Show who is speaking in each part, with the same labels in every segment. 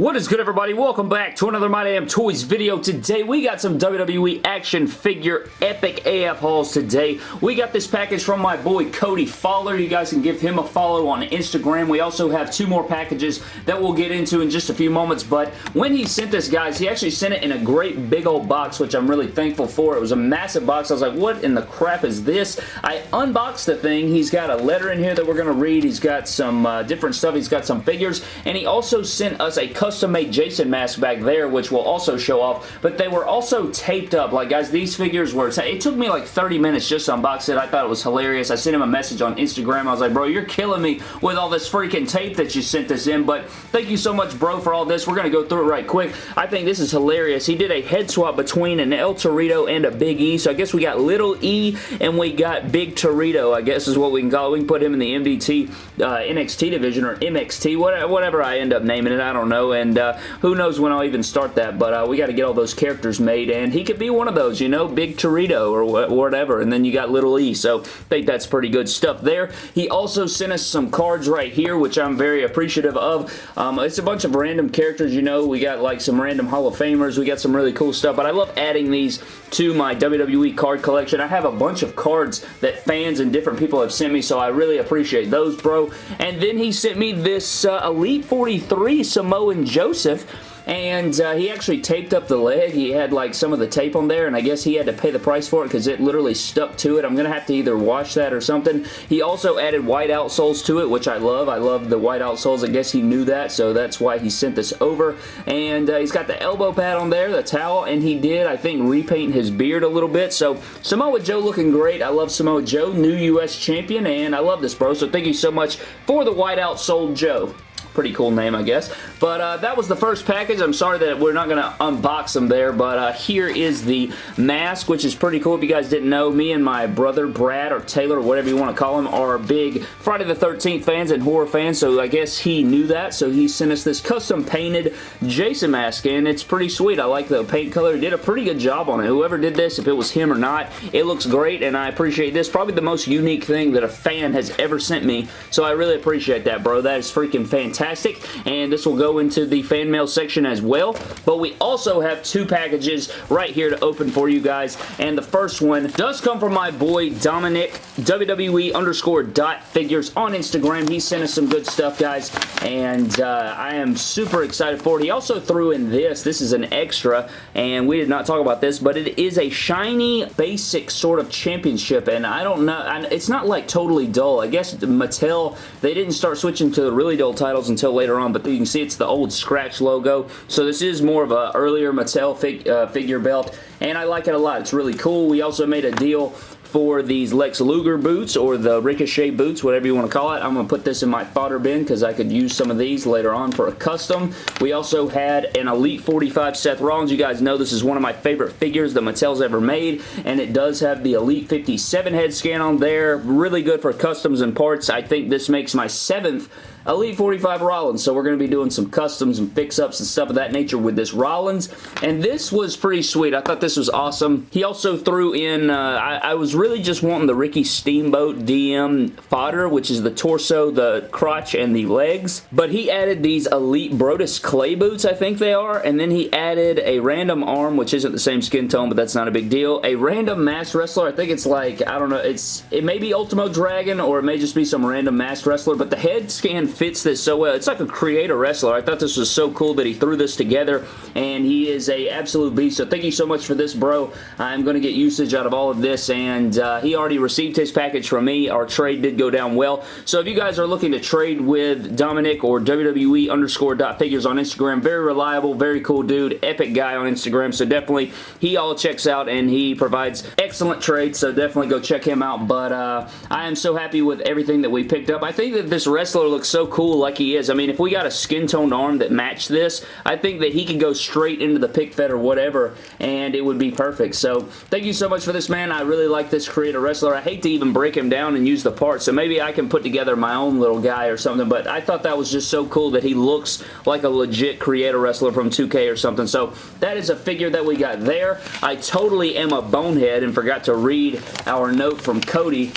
Speaker 1: What is good everybody? Welcome back to another My Damn Toys video. Today we got some WWE action figure epic AF hauls today. We got this package from my boy Cody Fowler. You guys can give him a follow on Instagram. We also have two more packages that we'll get into in just a few moments but when he sent this guys he actually sent it in a great big old box which I'm really thankful for. It was a massive box. I was like what in the crap is this? I unboxed the thing. He's got a letter in here that we're going to read. He's got some uh, different stuff. He's got some figures and he also sent us a custom custom-made Jason mask back there, which will also show off, but they were also taped up. Like, guys, these figures were... It took me like 30 minutes just to unbox it. I thought it was hilarious. I sent him a message on Instagram. I was like, bro, you're killing me with all this freaking tape that you sent this in, but thank you so much, bro, for all this. We're going to go through it right quick. I think this is hilarious. He did a head swap between an El Torito and a Big E, so I guess we got Little E and we got Big Torito, I guess is what we can call it. We can put him in the MDT, uh, NXT division or MXT, whatever I end up naming it. I don't know and uh, who knows when I'll even start that, but uh, we got to get all those characters made, and he could be one of those, you know, Big Torito or wh whatever, and then you got Little E, so I think that's pretty good stuff there. He also sent us some cards right here, which I'm very appreciative of. Um, it's a bunch of random characters, you know, we got like some random Hall of Famers, we got some really cool stuff, but I love adding these to my WWE card collection. I have a bunch of cards that fans and different people have sent me, so I really appreciate those, bro. And then he sent me this uh, Elite 43 Samoan Joseph and uh, he actually taped up the leg. He had like some of the tape on there and I guess he had to pay the price for it because it literally stuck to it. I'm going to have to either wash that or something. He also added white outsoles to it which I love. I love the white outsoles. I guess he knew that so that's why he sent this over and uh, he's got the elbow pad on there, the towel, and he did I think repaint his beard a little bit so Samoa Joe looking great. I love Samoa Joe, new U.S. champion and I love this bro so thank you so much for the white outsoled Joe. Pretty cool name, I guess. But uh, that was the first package. I'm sorry that we're not going to unbox them there, but uh, here is the mask, which is pretty cool. If you guys didn't know, me and my brother Brad, or Taylor, or whatever you want to call him, are big Friday the 13th fans and horror fans, so I guess he knew that, so he sent us this custom painted Jason mask, and it's pretty sweet. I like the paint color. He did a pretty good job on it. Whoever did this, if it was him or not, it looks great, and I appreciate this. Probably the most unique thing that a fan has ever sent me, so I really appreciate that, bro. That is freaking fantastic fantastic, and this will go into the fan mail section as well, but we also have two packages right here to open for you guys, and the first one does come from my boy Dominic, WWE underscore dot figures on Instagram. He sent us some good stuff, guys, and uh, I am super excited for it. He also threw in this. This is an extra, and we did not talk about this, but it is a shiny basic sort of championship, and I don't know, it's not like totally dull. I guess Mattel, they didn't start switching to the really dull titles until later on, but you can see it's the old Scratch logo. So this is more of a earlier Mattel fig uh, figure belt, and I like it a lot. It's really cool. We also made a deal for these Lex Luger boots or the Ricochet boots, whatever you want to call it. I'm going to put this in my fodder bin because I could use some of these later on for a custom. We also had an Elite 45 Seth Rollins. You guys know this is one of my favorite figures that Mattel's ever made, and it does have the Elite 57 head scan on there. Really good for customs and parts. I think this makes my seventh Elite 45 Rollins. So we're going to be doing some customs and fix-ups and stuff of that nature with this Rollins. And this was pretty sweet. I thought this was awesome. He also threw in, uh, I, I, was really just wanting the Ricky Steamboat DM fodder, which is the torso, the crotch, and the legs. But he added these Elite Brodus Clay boots, I think they are. And then he added a random arm, which isn't the same skin tone, but that's not a big deal. A random masked wrestler. I think it's like, I don't know, it's it may be Ultimo Dragon or it may just be some random masked wrestler, but the head scan fits this so well. It's like a creator wrestler. I thought this was so cool that he threw this together, and he is a absolute beast. So thank you so much for this, bro. I'm going to get usage out of all of this, and uh, he already received his package from me. Our trade did go down well. So if you guys are looking to trade with Dominic or WWE underscore dot figures on Instagram, very reliable, very cool dude, epic guy on Instagram. So definitely, he all checks out, and he provides excellent trades, so definitely go check him out. But uh, I am so happy with everything that we picked up. I think that this wrestler looks so cool like he is. I mean, if we got a skin-toned arm that matched this, I think that he could go straight into the pick fed or whatever, and it would be perfect. So, thank you so much for this, man. I really like this creator wrestler. I hate to even break him down and use the parts, so maybe I can put together my own little guy or something, but I thought that was just so cool that he looks like a legit creator wrestler from 2K or something. So, that is a figure that we got there. I totally am a bonehead and forgot to read our note from Cody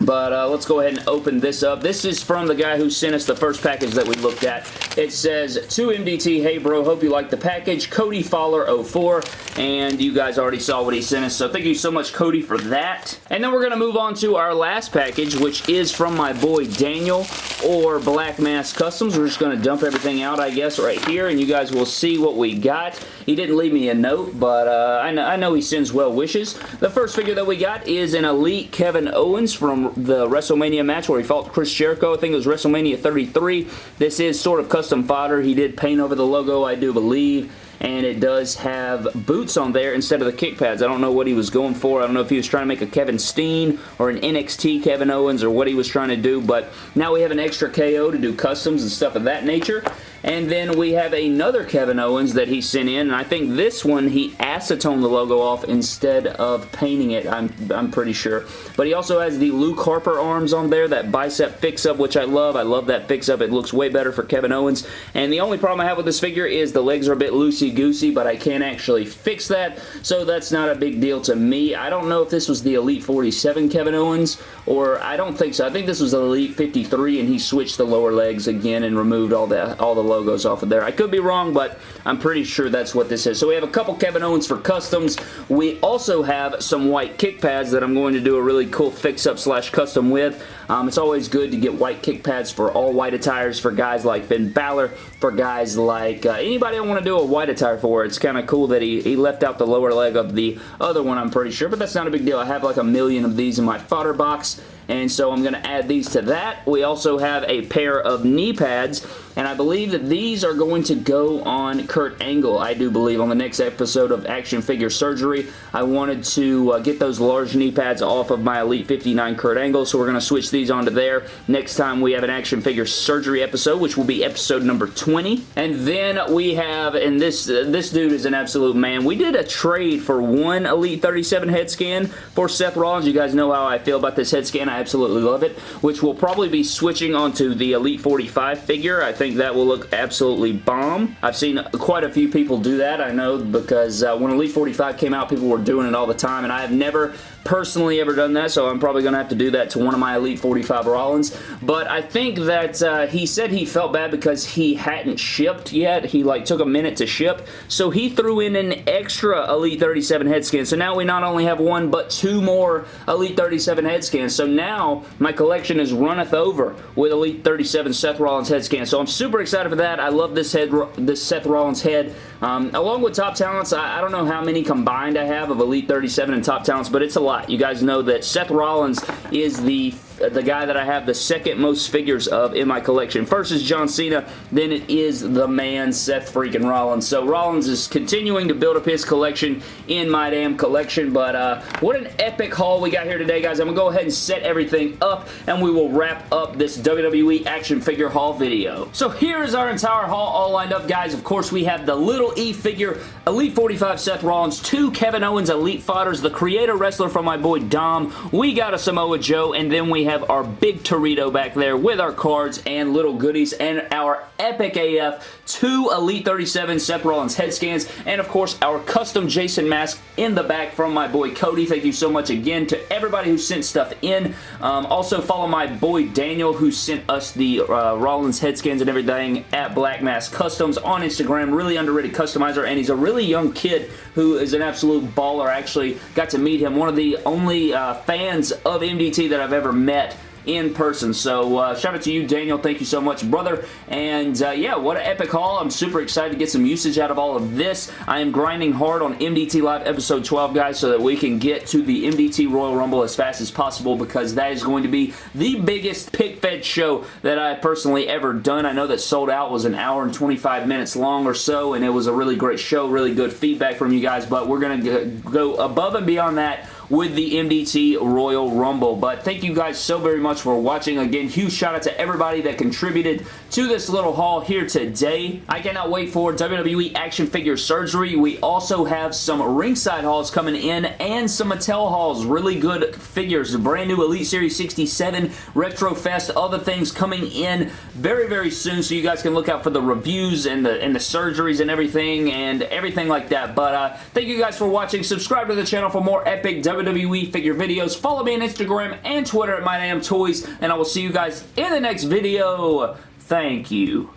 Speaker 1: But uh, let's go ahead and open this up. This is from the guy who sent us the first package that we looked at. It says, to MDT, hey bro, hope you like the package. Cody Fowler 04. And you guys already saw what he sent us. So thank you so much, Cody, for that. And then we're going to move on to our last package, which is from my boy Daniel or Black Mass Customs. We're just going to dump everything out, I guess, right here. And you guys will see what we got. He didn't leave me a note, but uh, I, know, I know he sends well wishes. The first figure that we got is an Elite Kevin Owens from the WrestleMania match where he fought Chris Jericho. I think it was WrestleMania 33. This is sort of custom fodder. He did paint over the logo, I do believe and it does have boots on there instead of the kick pads. I don't know what he was going for. I don't know if he was trying to make a Kevin Steen or an NXT Kevin Owens or what he was trying to do, but now we have an extra KO to do customs and stuff of that nature. And then we have another Kevin Owens that he sent in, and I think this one he acetoned the logo off instead of painting it, I'm, I'm pretty sure. But he also has the Luke Harper arms on there, that bicep fix-up, which I love. I love that fix-up. It looks way better for Kevin Owens. And the only problem I have with this figure is the legs are a bit loosey-goosey, but I can't actually fix that, so that's not a big deal to me. I don't know if this was the Elite 47 Kevin Owens, or I don't think so. I think this was Elite 53, and he switched the lower legs again and removed all the, all the logos off of there. I could be wrong, but I'm pretty sure that's what this is. So we have a couple Kevin Owens for customs. We also have some white kick pads that I'm going to do a really cool fix-up slash custom with. Um, it's always good to get white kick pads for all white attires for guys like Finn Balor, for guys like uh, anybody I want to do a white attire for. It's kind of cool that he, he left out the lower leg of the other one, I'm pretty sure, but that's not a big deal. I have like a million of these in my fodder box, and so I'm going to add these to that. We also have a pair of knee pads, and I believe that these are going to go on Kurt Angle, I do believe, on the next episode of Action Figure Surgery. I wanted to uh, get those large knee pads off of my Elite 59 Kurt Angle, so we're going to switch these onto there. Next time we have an Action Figure Surgery episode, which will be episode number 20. And then we have, and this, uh, this dude is an absolute man. We did a trade for one Elite 37 head scan for Seth Rollins. You guys know how I feel about this head scan. I absolutely love it, which will probably be switching onto the Elite 45 figure. I think that will look absolutely bomb. I've seen quite a few people do that, I know, because uh, when Elite 45 came out, people were doing it all the time, and I have never personally ever done that, so I'm probably going to have to do that to one of my Elite 45 Rollins. But I think that uh, he said he felt bad because he hadn't shipped yet. He like took a minute to ship, so he threw in an extra Elite 37 head scan. So now we not only have one, but two more Elite 37 head scans. So now my collection is runneth over with Elite 37 Seth Rollins head scan. So I'm super excited for that. I love this head, this Seth Rollins head. Um, along with Top Talents, I, I don't know how many combined I have of Elite 37 and Top Talents, but it's a lot. You guys know that Seth Rollins is the the guy that I have the second most figures of in my collection. First is John Cena, then it is the man Seth freaking Rollins. So Rollins is continuing to build up his collection in my damn collection, but uh, what an epic haul we got here today, guys. I'm going to go ahead and set everything up, and we will wrap up this WWE action figure haul video. So here is our entire haul all lined up, guys. Of course, we have the Little E figure, Elite 45 Seth Rollins, two Kevin Owens Elite Fodders, the Creator Wrestler from my boy Dom. We got a Samoa Joe, and then we have our big Torito back there with our cards and little goodies and our Epic AF two Elite 37 Seth Rollins head scans and of course our custom Jason mask in the back from my boy Cody. Thank you so much again to everybody who sent stuff in. Um, also follow my boy Daniel who sent us the uh, Rollins head scans and everything at Black Mask Customs on Instagram. Really underrated customizer and he's a really young kid who is an absolute baller. Actually got to meet him. One of the only uh, fans of MDT that I've ever met in person. So uh, shout out to you, Daniel. Thank you so much, brother. And uh, yeah, what an epic haul. I'm super excited to get some usage out of all of this. I am grinding hard on MDT Live Episode 12, guys, so that we can get to the MDT Royal Rumble as fast as possible because that is going to be the biggest pick-fed show that I personally ever done. I know that Sold Out was an hour and 25 minutes long or so, and it was a really great show, really good feedback from you guys, but we're going to go above and beyond that with the MDT Royal Rumble. But thank you guys so very much for watching. Again, huge shout out to everybody that contributed to this little haul here today. I cannot wait for WWE action figure surgery. We also have some ringside hauls coming in and some Mattel hauls. Really good figures. The brand new Elite Series 67 Retro Fest, other things coming in very, very soon so you guys can look out for the reviews and the, and the surgeries and everything and everything like that. But uh, thank you guys for watching. Subscribe to the channel for more epic WWE figure videos. Follow me on Instagram and Twitter at MyDamnToys, and I will see you guys in the next video. Thank you.